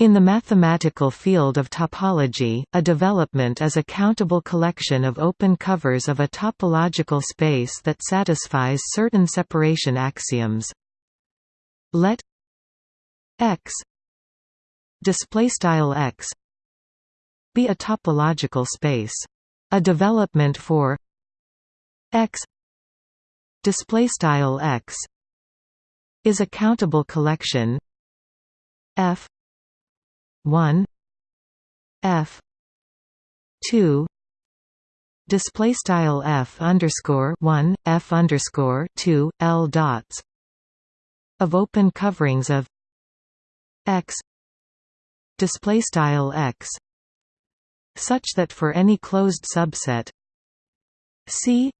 In the mathematical field of topology, a development is a countable collection of open covers of a topological space that satisfies certain separation axioms. Let X X be a topological space. A development for X X is a countable collection F 1 f 2 display style f underscore 1 f underscore 2 l dots of open coverings of x display style x such that for any closed subset c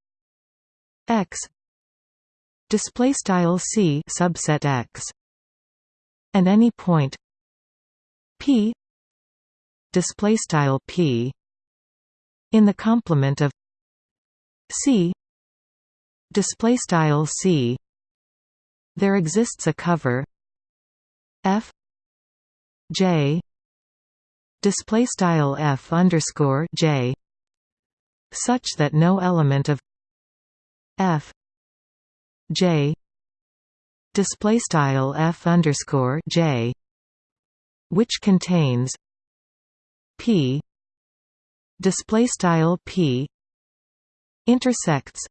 x display style c subset x and any point p. Display style p. In the complement of c. Display style c. There exists a cover. F. J. Display style f underscore j. Such that no element of f. J. Display style f underscore j which contains p display style p intersects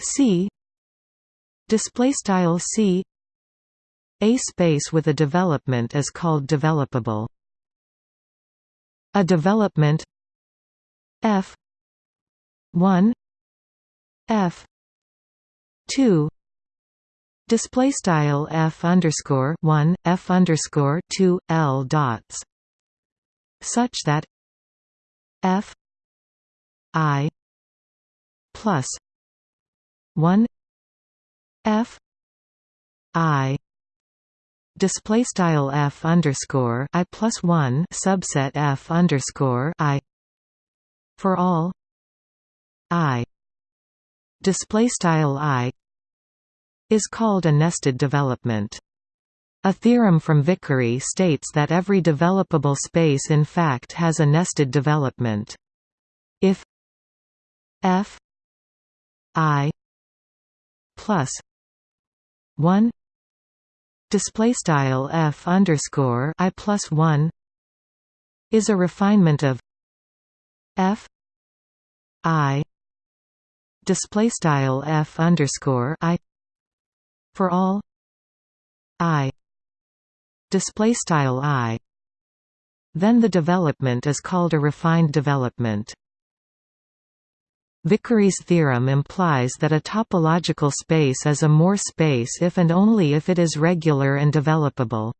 c display style c a space with a development is called developable. A development f 1 f 2 display style f underscore 1 f underscore 2 l dots such that f i plus 1 f i display style f underscore i plus 1 subset f underscore i for all i display style i is called a nested development. A theorem from Vickery states that every developable space in fact has a nested development. If f i plus 1 display style f underscore i plus 1 is a refinement of f i display style f underscore i for all? I. Display style i. Then the development is called a refined development. Vickery's theorem implies that a topological space is a Moore space if and only if it is regular and developable.